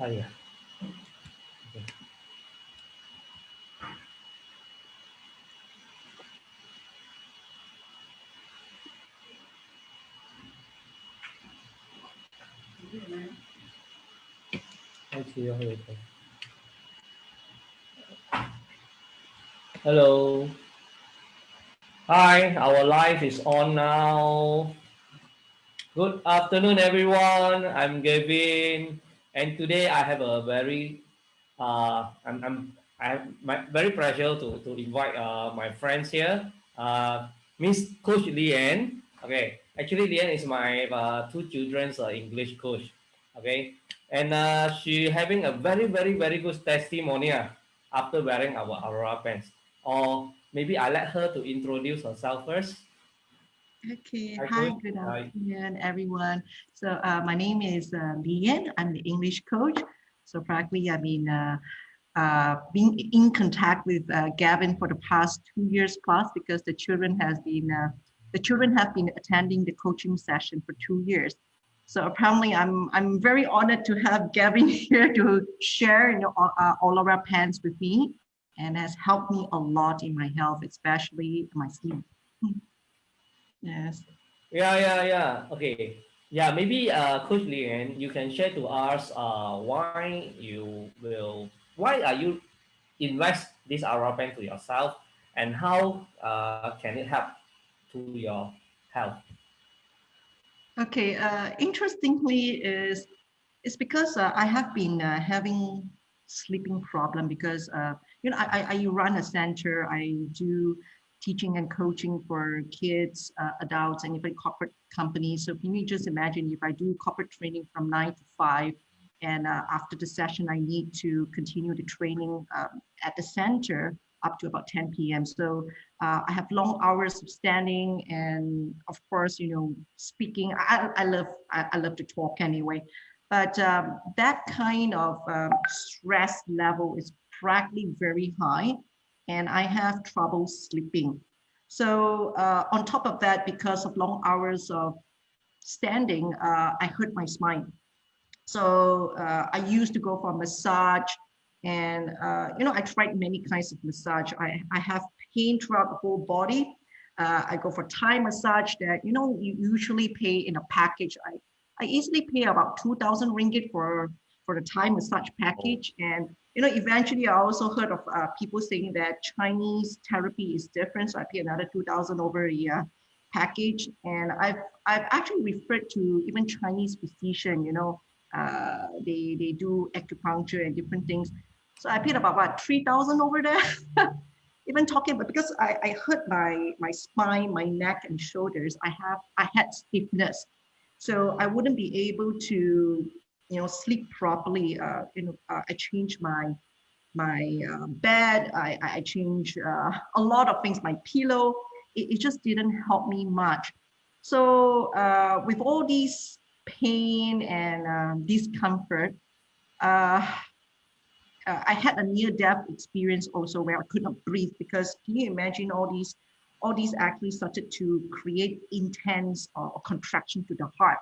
Ah, yeah. Okay. Hello. Hi, our live is on now. Good afternoon, everyone. I'm Gavin, and today I have a very, uh, I'm, I'm, I have my very pleasure to to invite uh, my friends here, uh, Miss Coach Lian. Okay, actually Lian is my uh, two children's uh, English coach. Okay, and uh, she having a very very very good testimonial after wearing our Aurora pants. Or maybe I let her to introduce herself first. Okay, Hi, hi, good Hi. afternoon, everyone. So uh, my name is uh, Lian. I'm the English coach. So frankly, I've been uh, uh, being in contact with uh, Gavin for the past two years plus because the children has been uh, the children have been attending the coaching session for two years. So apparently, I'm I'm very honored to have Gavin here to share you know, all, uh, all of our plans with me, and has helped me a lot in my health, especially my sleep. Yes. Yeah, yeah, yeah. Okay. Yeah, maybe uh, Coach Lian, you can share to us uh, why you will, why are you invest this Aura pen to yourself and how uh, can it help to your health? Okay. Uh, interestingly, is it's because uh, I have been uh, having sleeping problem because uh, you know I, I I run a center. I do teaching and coaching for kids, uh, adults, and even corporate companies. So can you just imagine if I do corporate training from nine to five, and uh, after the session I need to continue the training um, at the center up to about 10 p.m. So uh, I have long hours of standing and of course, you know, speaking. I, I love I, I love to talk anyway, but um, that kind of um, stress level is practically very high, and I have trouble sleeping. So uh, on top of that, because of long hours of standing, uh, I hurt my spine. So uh, I used to go for massage and, uh, you know, I tried many kinds of massage. I, I have pain throughout the whole body. Uh, I go for Thai massage that, you know, you usually pay in a package. I, I easily pay about 2000 ringgit for, for the Thai massage package. And, you know, eventually I also heard of uh, people saying that Chinese therapy is different. So I pay another 2000 over a year package. And I've, I've actually referred to even Chinese physician, you know, uh, they, they do acupuncture and different things. So I paid about what, 3,000 over there? Even talking about, because I, I hurt my, my spine, my neck and shoulders, I have, I had stiffness. So I wouldn't be able to, you know, sleep properly. Uh, you know, uh, I changed my, my uh, bed, I, I changed uh, a lot of things, my pillow, it, it just didn't help me much. So uh, with all these pain and um, discomfort, uh, uh, I had a near-death experience also where I could not breathe because can you imagine all these, all these actually started to create intense uh, contraction to the heart.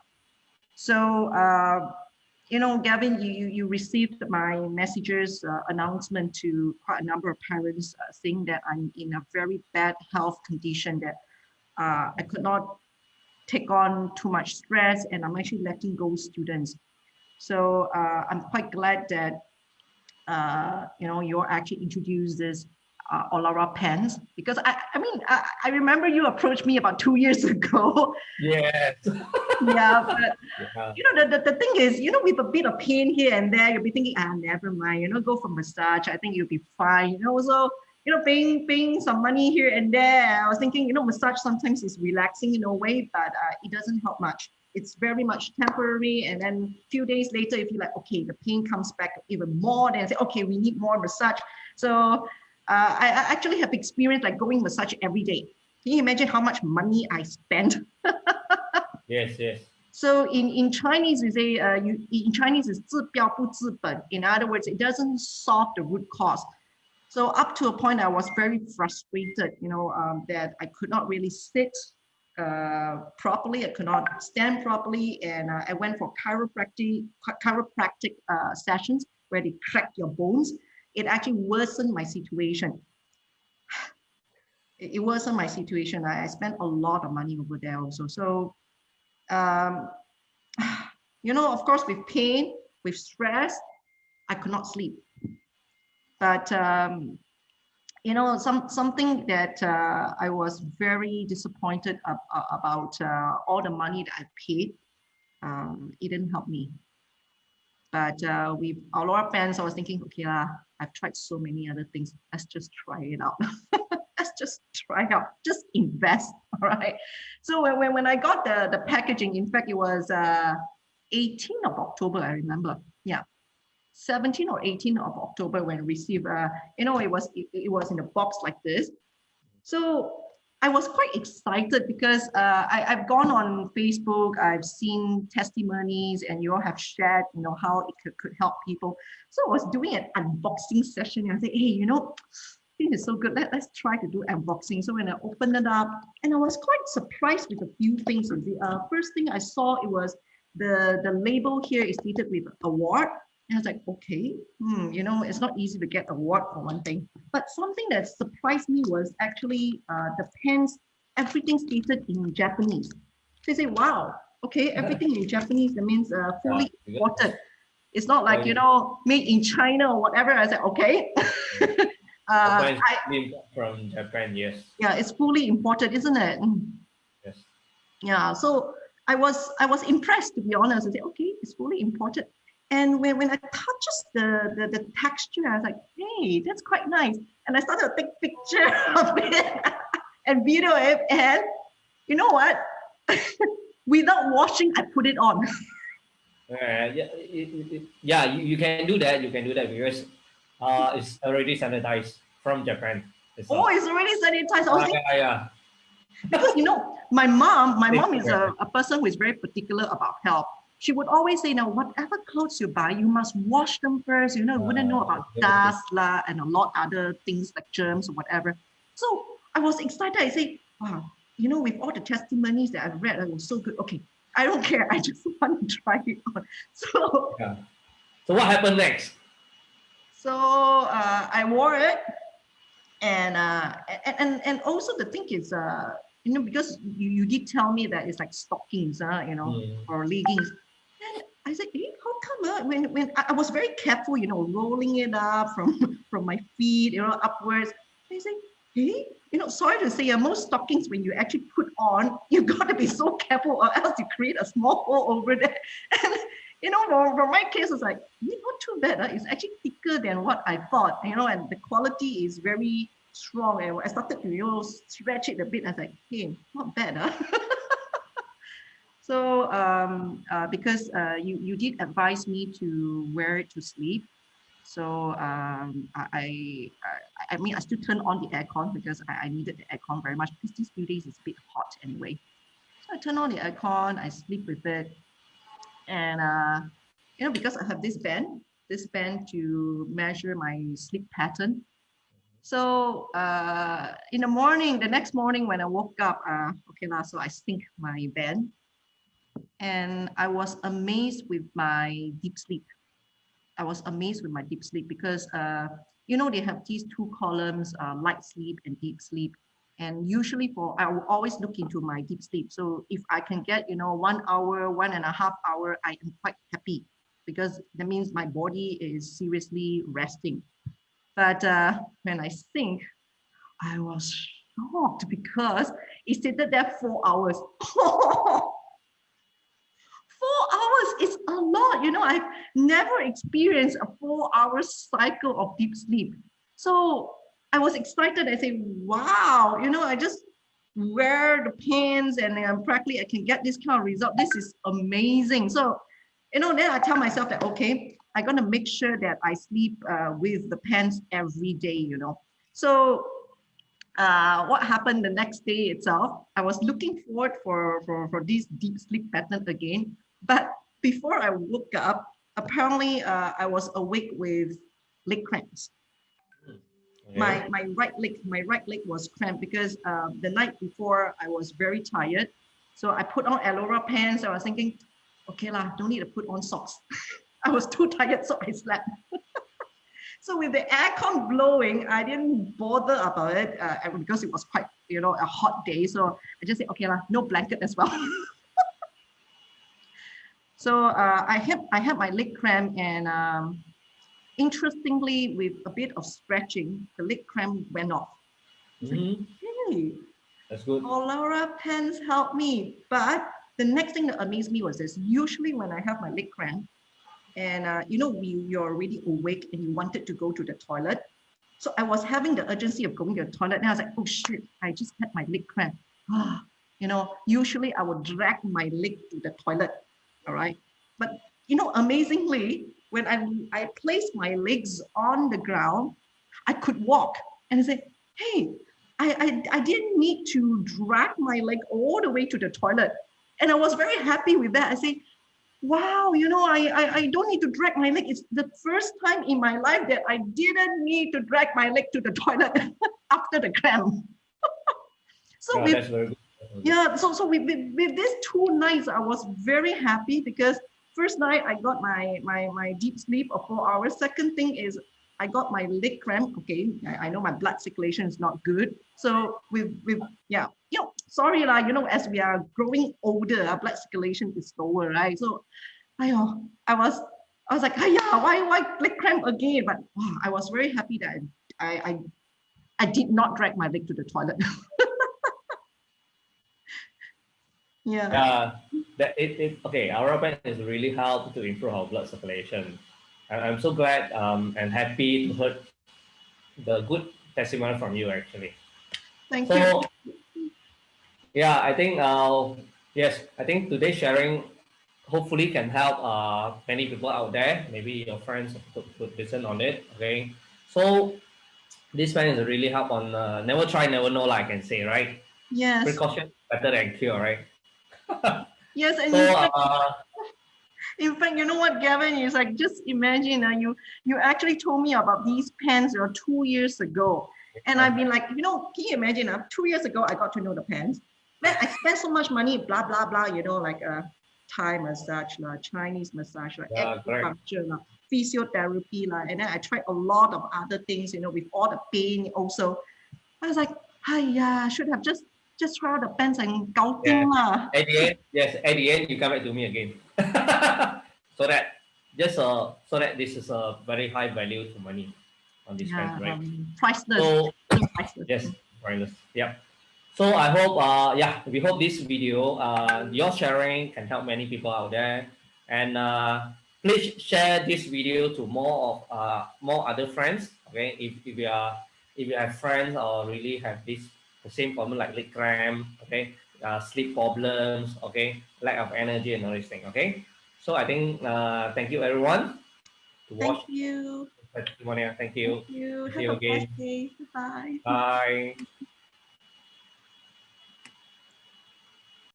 So, uh, you know, Gavin, you, you, received my messages uh, announcement to quite a number of parents uh, saying that I'm in a very bad health condition that uh, I could not take on too much stress and I'm actually letting go students. So uh, I'm quite glad that uh, you know, you're actually introduced this uh, Olara pens because I, I mean, I, I remember you approached me about two years ago. Yes. Yeah, but Yeah. you know, the, the, the thing is, you know, with a bit of pain here and there, you'll be thinking, ah, never mind, you know, go for massage. I think you'll be fine. You know, so, you know, paying, paying some money here and there. I was thinking, you know, massage sometimes is relaxing in a way, but uh, it doesn't help much. It's very much temporary. And then a few days later, if you like, okay, the pain comes back even more, then say, okay, we need more massage. So uh, I, I actually have experienced like going massage every day. Can you imagine how much money I spent? Yes, yes. So in, in Chinese, we say, uh, you, in Chinese is 治标不治本. In other words, it doesn't solve the root cause. So up to a point, I was very frustrated, you know, um, that I could not really sit uh, properly. I could not stand properly, and uh, I went for chiropractic chiropractic uh, sessions where they crack your bones. It actually worsened my situation. It, it worsened my situation. I, I spent a lot of money over there also. So, um, you know, of course, with pain, with stress, I could not sleep. But um, you know, some something that uh, I was very disappointed ab about uh, all the money that I paid. Um, it didn't help me. But uh, with our fans, I was thinking, okay, uh, I've tried so many other things. Let's just try it out. Let's just try out. Just invest. All right. So when, when, I got the, the packaging, in fact, it was uh, 18th of October, I remember. Yeah. 17 or 18 of October when received, uh, you know, it was it, it, was in a box like this. So I was quite excited because uh, I, I've gone on Facebook, I've seen testimonies, and you all have shared, you know, how it could, could help people. So I was doing an unboxing session, and I said, hey, you know, this is so good. Let, let's try to do unboxing. So when I opened it up, and I was quite surprised with a few things. The uh, first thing I saw it was the the label here is stated with award and I was like, okay, hmm, you know, it's not easy to get award for one thing. But something that surprised me was actually uh, the pens, everything stated in Japanese. They say, wow, okay, everything in Japanese, that means uh, fully imported. It's not like, you know, made in China or whatever. I said, okay. uh, I, from Japan, yes. Yeah, it's fully imported, isn't it? Hmm. Yes. Yeah, so I was I was impressed to be honest. I said, okay, it's fully imported. And when, when I touched the, the, the texture, I was like, hey, that's quite nice. And I started to take picture of it and video it. And you know what? Without washing, I put it on. Uh, yeah, it, it, yeah you, you can do that. You can do that because uh, it's already sanitized from Japan. It's oh, it's already sanitized. Uh, yeah, yeah. because you know, my mom, my mom is a, a person who is very particular about health she would always say, now, whatever clothes you buy, you must wash them first. You know, you wouldn't know about dust la, and a lot other things like germs or whatever. So I was excited. I say, wow, you know, with all the testimonies that I've read, it was so good. Okay, I don't care. I just want to try it on. So, yeah. so what happened next? So uh, I wore it, and uh, and and also the thing is, uh, you know, because you, you did tell me that it's like stockings, uh, you know, mm. or leggings. And I said, hey, how come uh, when, when I, was very careful, you know, rolling it up from, from my feet, you know, upwards. I said, hey, you know, sorry to say, uh, most stockings, when you actually put on, you've got to be so careful or else you create a small hole over there. And, you know, for, for my case, it's like, not too bad. Uh, it's actually thicker than what I thought, you know, and the quality is very strong. And I started to, you know, stretch it a bit. I was like, hey, not bad. Huh? So um, uh, because uh, you, you did advise me to wear it to sleep. So um, I, I, I mean, I still turned on the aircon because I, I needed the aircon very much because these few days it's a bit hot anyway. So I turn on the aircon, I sleep with it. And, uh, you know, because I have this band, this band to measure my sleep pattern. So uh, in the morning, the next morning when I woke up, uh, okay, now so I sync my band and I was amazed with my deep sleep. I was amazed with my deep sleep because, uh, you know, they have these two columns, uh, light sleep and deep sleep. And usually for, I will always look into my deep sleep. So if I can get, you know, one hour, one and a half hour, I am quite happy because that means my body is seriously resting. But uh, when I think, I was shocked because it stated there four hours. four hours is a lot. You know, I've never experienced a four hour cycle of deep sleep. So I was excited. I say, wow, you know, I just wear the pants and practically I can get this kind of result. This is amazing. So, you know, then I tell myself that, okay, I'm going to make sure that I sleep uh, with the pants every day, you know. So uh, what happened the next day itself, I was looking forward for, for, for this deep sleep pattern again. But before I woke up, apparently uh, I was awake with leg cramps. My my right leg my right leg was cramped because uh, the night before I was very tired. So I put on Alora pants. I was thinking, okay lah, don't need to put on socks. I was too tired, so I slept. so with the aircon blowing, I didn't bother about it uh, because it was quite you know a hot day. So I just said, okay lah, no blanket as well. so uh, I had I had my leg cramp and um, interestingly, with a bit of stretching, the leg cramp went off. Mhm. Hey, That's good. oh, Laura pens helped me. But the next thing that amazed me was this. Usually when I have my leg cramp, and uh, you know, we, you're already awake and you wanted to go to the toilet. So I was having the urgency of going to the toilet. And I was like, oh shit, I just had my leg cramp. Ah, you know, usually I would drag my leg to the toilet. All right. But you know, amazingly, when I, I placed my legs on the ground, I could walk and I said, hey, I, I, I didn't need to drag my leg all the way to the toilet. And I was very happy with that. I say, wow, you know, I, I, I don't need to drag my leg. It's the first time in my life that I didn't need to drag my leg to the toilet after the cramp. so Yeah, with that's very good. That's very good. yeah so so with, with, with these two nights i was very happy because first night i got my my my deep sleep of four hours. Second thing is i got my leg cramp okay? I, I know my blood circulation is not good. So with with yeah. You know sorry lah you know as we are growing older our blood circulation is slower right? So i i was i was like yeah why why leg cramp again? But i was very happy that I, I i i did not drag my leg to the toilet. Yeah. Yeah, that it, it okay. Our band has really helped to improve our blood circulation. And I'm so glad um, and happy to hear the good testimony from you actually. Thank you. Yeah, I think uh, yes, I think today's sharing hopefully can help uh, many people out there. Maybe your friends could, could listen on it. Okay, so this man is really help on uh, never try, never know. Like I can say, right? Yes. Precaution better than cure, right? Yes, and So in, fact, uh, in fact, you know what, Gavin is like. Just imagine, uh, you you actually told me about these pens uh, two years ago, and I've been like, you know, can you imagine? Uh, two years ago, I got to know the pens. Then I spent so much money, blah blah blah. You know, like uh, Thai massage, lah, Chinese massage, lah, Yeah, acupuncture, lah, physiotherapy, lah, and then I tried a lot of other things. You know, with all the pain also. I was like, yeah, should have just just try the pens and gouting lah. at the end, yes, at the end, you come back to me again. so that just uh, so that this is a very high value to money on this Yeah, pen, right? um, priceless. So priceless. yes, wireless. Yep. So I hope, uh, yeah, we hope this video, uh, your sharing can help many people out there, and uh, please share this video to more of uh, more other friends. Okay, if if you are if you have friends or really have this the same problem like leg cramp, okay, uh, sleep problems, okay, lack of energy and all these things. Okay, so I think uh, thank you everyone to watch. Thank you. Thank you. Thank you. See you Have a again. day. Bye. Bye.